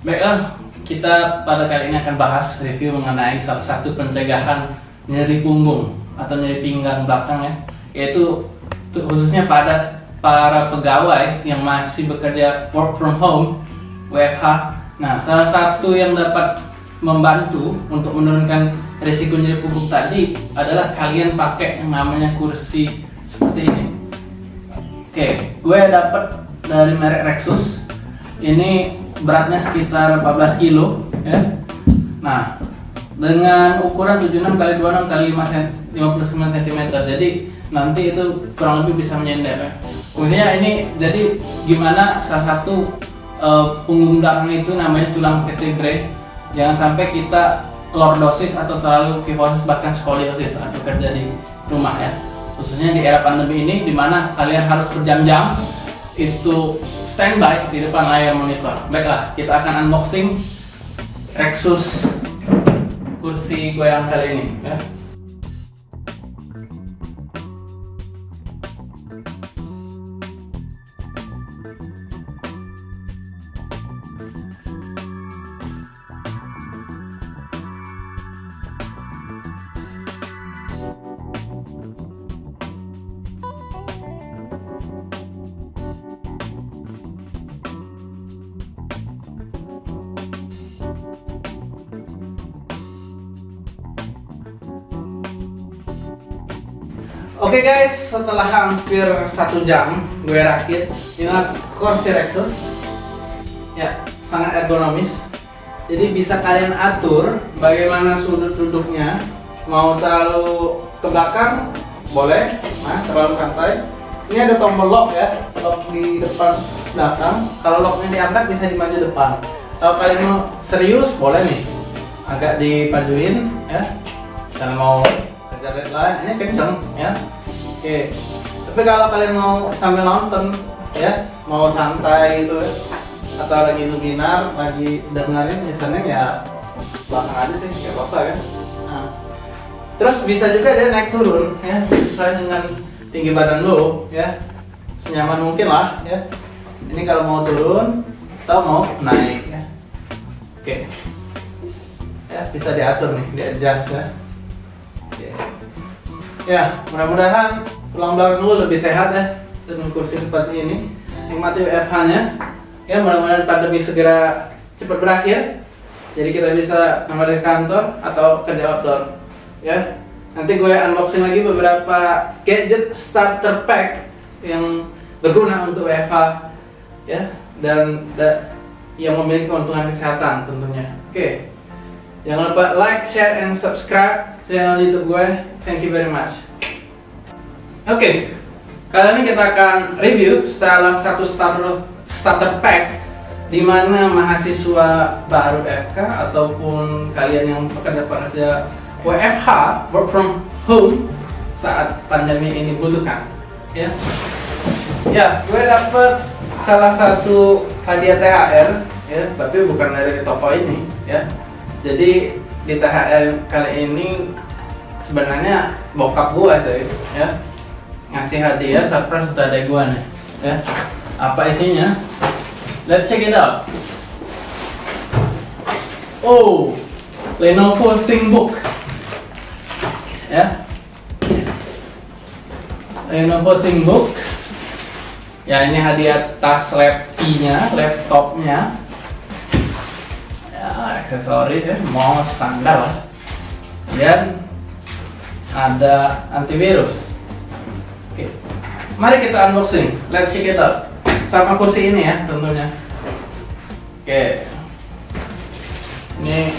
Baiklah, kita pada kali ini akan bahas review mengenai salah satu pencegahan nyeri punggung atau nyeri pinggang belakang ya, yaitu khususnya pada para pegawai yang masih bekerja work from home WFH. Nah, salah satu yang dapat membantu untuk menurunkan risiko nyeri punggung tadi adalah kalian pakai yang namanya kursi seperti ini. Oke, gue dapat dari merek Rexus. Ini beratnya sekitar 14 kilo ya. Nah, dengan ukuran 76 kali 26 kali 5 cm, 59 cm. Jadi nanti itu kurang lebih bisa menyender ya. Fungsinya ini jadi gimana salah satu uh, punggung belakang itu namanya tulang vertebrae. Jangan sampai kita lordosis atau terlalu kifosis bahkan skoliosis saat bekerja di rumah ya. Khususnya di era pandemi ini di mana kalian harus berjam-jam itu standby di depan layar monitor. Baiklah, kita akan unboxing Rexus kursi goyang kali ini. Ya. Oke okay guys, setelah hampir satu jam gue rakit dengan kursi Rexus ya sangat ergonomis. Jadi bisa kalian atur bagaimana sudut duduknya. Mau terlalu ke belakang boleh. Nah terlalu santai. Ini ada tombol lock ya lock di depan belakang. Kalau locknya diangkat bisa dimaju depan. Kalau kalian mau serius boleh nih. Agak dipajuin ya. Dan mau kejar deadline ini kenceng ya. Oke. Tapi kalau kalian mau sambil nonton ya mau santai gitu ya atau lagi webinar lagi dengerin misalnya ya belakang aja sih nggak apa-apa kan nah, terus bisa juga dia naik turun ya sesuai dengan tinggi badan lo ya. Senyaman mungkin lah ya. Ini kalau mau turun atau mau naik ya. Oke. Ya bisa diatur nih di adjust ya ya mudah-mudahan tulang belakang lu lebih sehat ya dengan kursi seperti ini. Nikmati WFH nya ya mudah-mudahan pandemi segera cepat berakhir. Jadi kita bisa kembali ke kantor atau kerja outdoor. Ya nanti gue unboxing lagi beberapa gadget starter pack yang berguna untuk WFH ya dan da, yang memiliki keuntungan kesehatan tentunya. Oke Jangan lupa like, share, and subscribe channel YouTube gue. Thank you very much. Oke, okay. kali ini kita akan review salah satu starter starter pack di mana mahasiswa baru FK ataupun kalian yang pekerja-pekerja WFH work from home saat pandemi ini butuhkan ya ya gue dapet salah satu hadiah THR ya tapi bukan dari toko ini ya jadi di THR kali ini sebenarnya bokap gua sih ya. Ngasih hadiah surprise untuk adek gua nih ya. Apa isinya? Let's check it out. Oh Lenovo ThinkBook ya. Lenovo ThinkBook ya ini hadiah tas laptopnya laptopnya aksesoris ya mau standar. Lah dan ada antivirus. Oke mari kita unboxing. Let's check it sama kursi ini ya tentunya. Oke. Ini